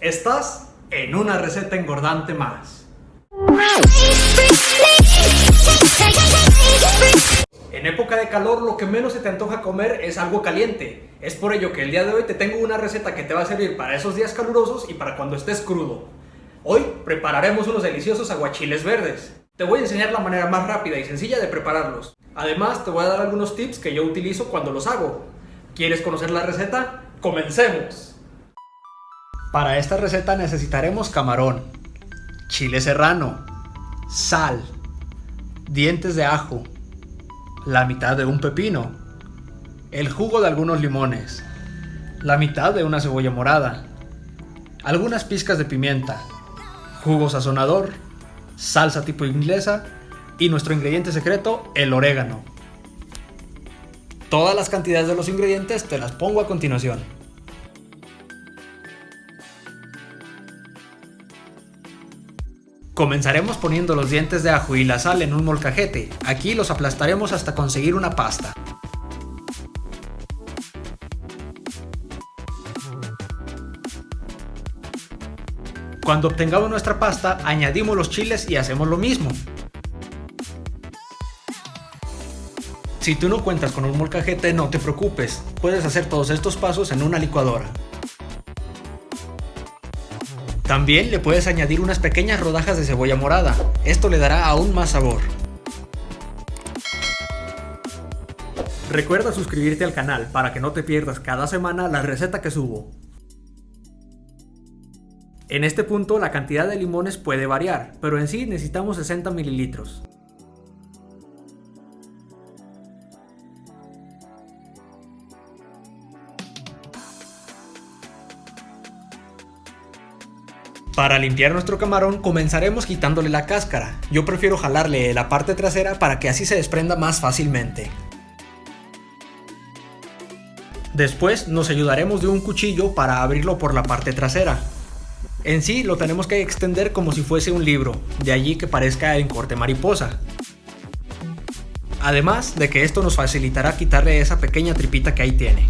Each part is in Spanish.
Estás en una receta engordante más. En época de calor lo que menos se te antoja comer es algo caliente. Es por ello que el día de hoy te tengo una receta que te va a servir para esos días calurosos y para cuando estés crudo. Hoy prepararemos unos deliciosos aguachiles verdes. Te voy a enseñar la manera más rápida y sencilla de prepararlos. Además te voy a dar algunos tips que yo utilizo cuando los hago. ¿Quieres conocer la receta? ¡Comencemos! Para esta receta necesitaremos camarón, chile serrano, sal, dientes de ajo, la mitad de un pepino, el jugo de algunos limones, la mitad de una cebolla morada, algunas pizcas de pimienta, jugo sazonador, salsa tipo inglesa y nuestro ingrediente secreto, el orégano. Todas las cantidades de los ingredientes te las pongo a continuación. Comenzaremos poniendo los dientes de ajo y la sal en un molcajete. Aquí los aplastaremos hasta conseguir una pasta. Cuando obtengamos nuestra pasta, añadimos los chiles y hacemos lo mismo. Si tú no cuentas con un molcajete, no te preocupes, puedes hacer todos estos pasos en una licuadora. También le puedes añadir unas pequeñas rodajas de cebolla morada, esto le dará aún más sabor. Recuerda suscribirte al canal para que no te pierdas cada semana la receta que subo. En este punto la cantidad de limones puede variar, pero en sí necesitamos 60 mililitros. Para limpiar nuestro camarón comenzaremos quitándole la cáscara. Yo prefiero jalarle la parte trasera para que así se desprenda más fácilmente. Después nos ayudaremos de un cuchillo para abrirlo por la parte trasera. En sí lo tenemos que extender como si fuese un libro, de allí que parezca en corte mariposa. Además de que esto nos facilitará quitarle esa pequeña tripita que ahí tiene.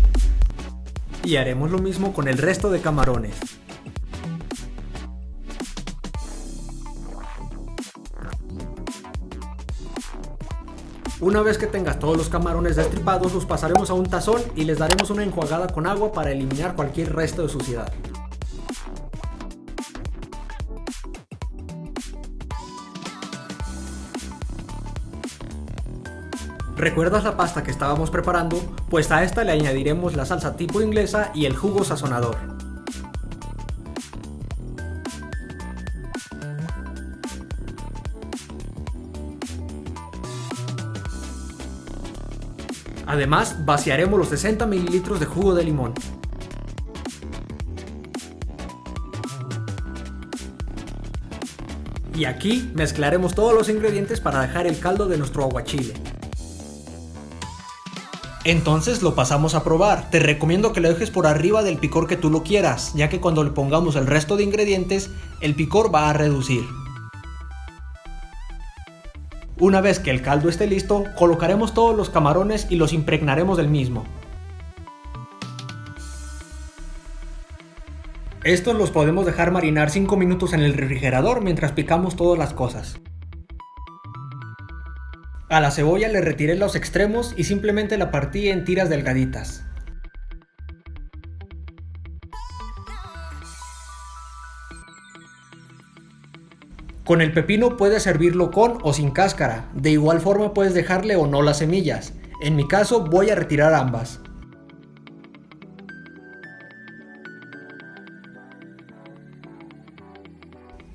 Y haremos lo mismo con el resto de camarones. Una vez que tengas todos los camarones destripados, los pasaremos a un tazón y les daremos una enjuagada con agua para eliminar cualquier resto de suciedad. ¿Recuerdas la pasta que estábamos preparando? Pues a esta le añadiremos la salsa tipo inglesa y el jugo sazonador. Además, vaciaremos los 60 ml de jugo de limón. Y aquí mezclaremos todos los ingredientes para dejar el caldo de nuestro aguachile. Entonces lo pasamos a probar. Te recomiendo que lo dejes por arriba del picor que tú lo quieras, ya que cuando le pongamos el resto de ingredientes, el picor va a reducir. Una vez que el caldo esté listo, colocaremos todos los camarones y los impregnaremos del mismo. Estos los podemos dejar marinar 5 minutos en el refrigerador mientras picamos todas las cosas. A la cebolla le retiré los extremos y simplemente la partí en tiras delgaditas. Con el pepino puedes servirlo con o sin cáscara, de igual forma puedes dejarle o no las semillas. En mi caso voy a retirar ambas.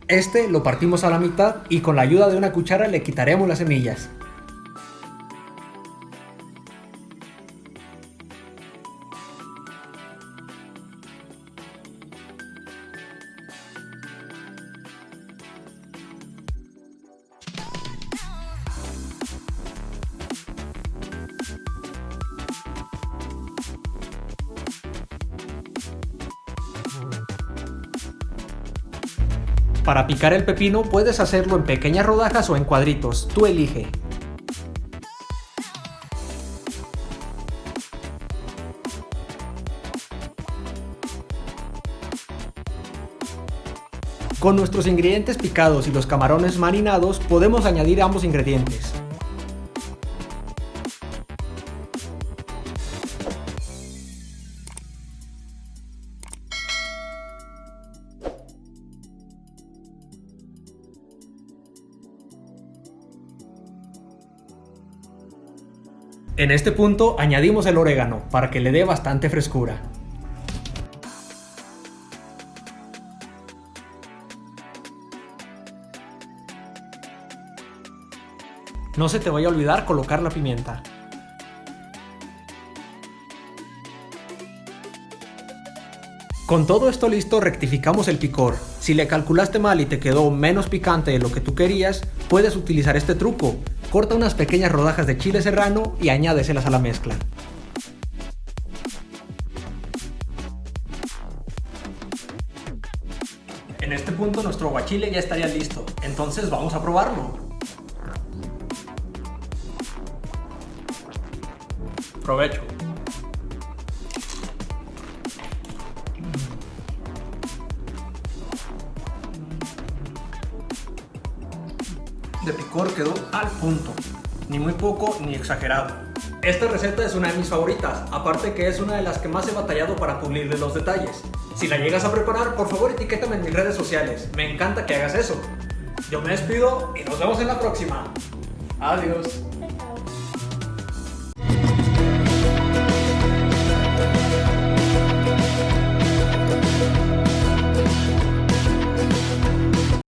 Este lo partimos a la mitad y con la ayuda de una cuchara le quitaremos las semillas. Para picar el pepino puedes hacerlo en pequeñas rodajas o en cuadritos, tú elige. Con nuestros ingredientes picados y los camarones marinados podemos añadir ambos ingredientes. En este punto añadimos el orégano para que le dé bastante frescura. No se te vaya a olvidar colocar la pimienta. Con todo esto listo rectificamos el picor. Si le calculaste mal y te quedó menos picante de lo que tú querías, puedes utilizar este truco. Corta unas pequeñas rodajas de chile serrano y añádeselas a la mezcla. En este punto nuestro guachile ya estaría listo, entonces vamos a probarlo. Provecho. Quedó al punto, ni muy poco ni exagerado. Esta receta es una de mis favoritas, aparte que es una de las que más he batallado para pulirle los detalles. Si la llegas a preparar, por favor etiquétame en mis redes sociales, me encanta que hagas eso. Yo me despido y nos vemos en la próxima. Adiós.